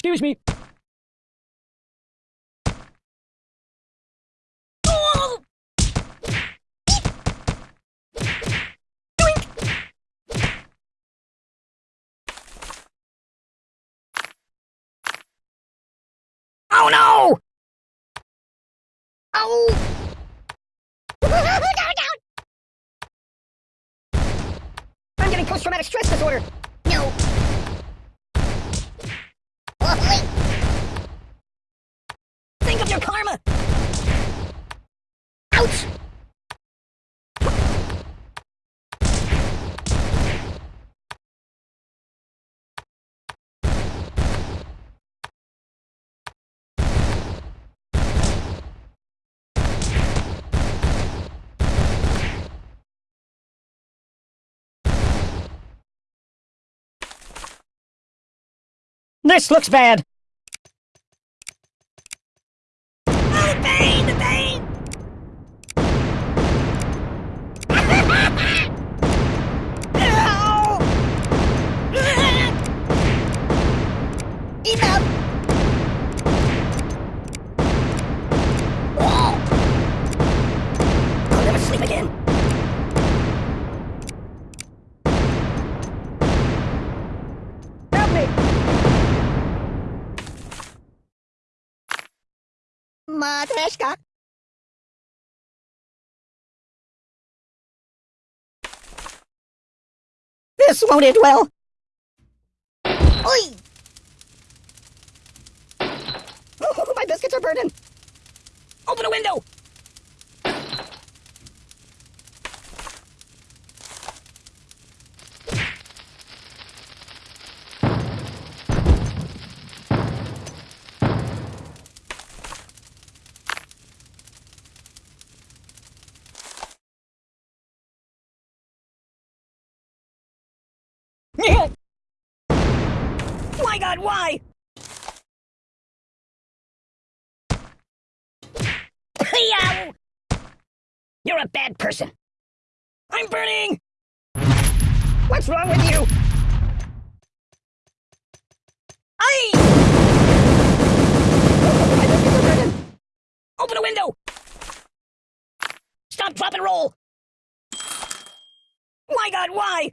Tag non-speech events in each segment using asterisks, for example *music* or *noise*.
Excuse me. Oh no! Oh! *laughs* I'm getting post-traumatic stress disorder. This looks bad. *laughs* Enough! Oh, I'll never sleep again. Help me! Matryoshka. This won't end well. Oi! Oh, my biscuits are burning. Open a window. *laughs* My God, why? You're a bad person. I'm burning! What's wrong with you? Burning. Open a window! Stop, drop, and roll! My God, why?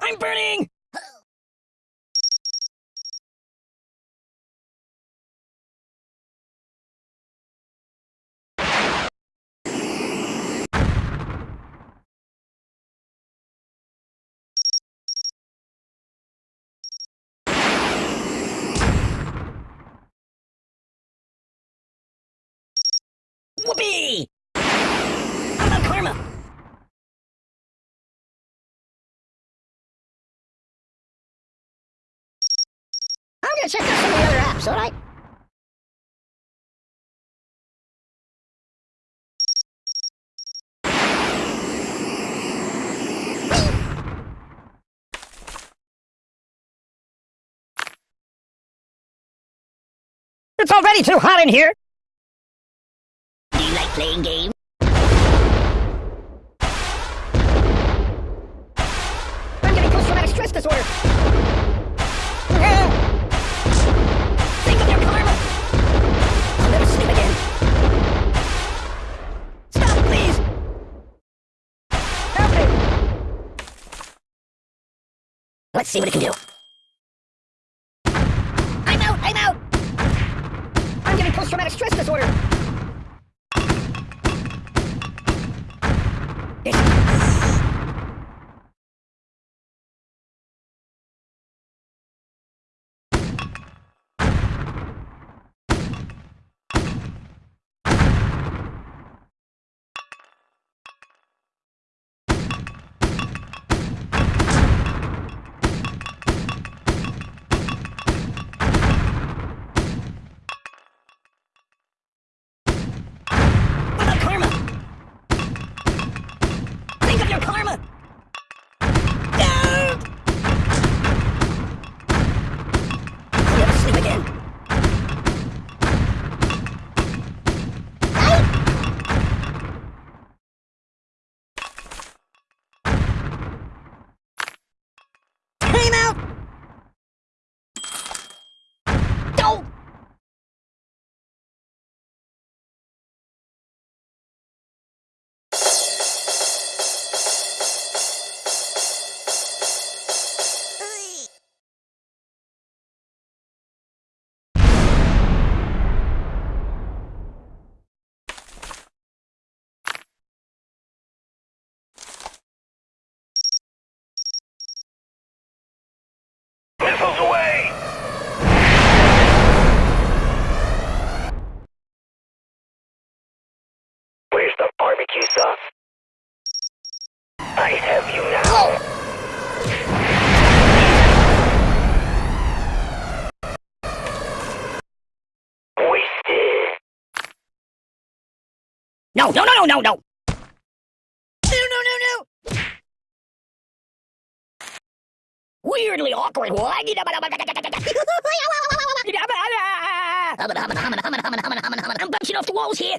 I'm burning! Whoopee! Check out some of the other apps, alright? It's already too hot in here! Do you like playing games? Let's see what it can do. I'm out! I'm out! I'm getting post-traumatic stress disorder! It's... No, no, no, no, no, no! No, no, no, no! Weirdly awkward. I'm bouncing off the walls here.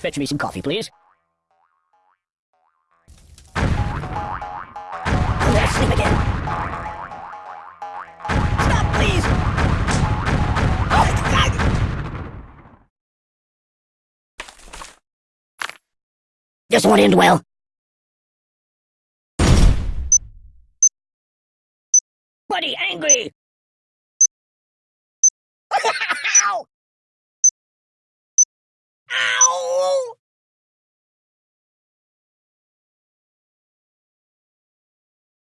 Fetch me some coffee, please. Sleep again. Stop, please! Oh, this won't end well. Buddy angry!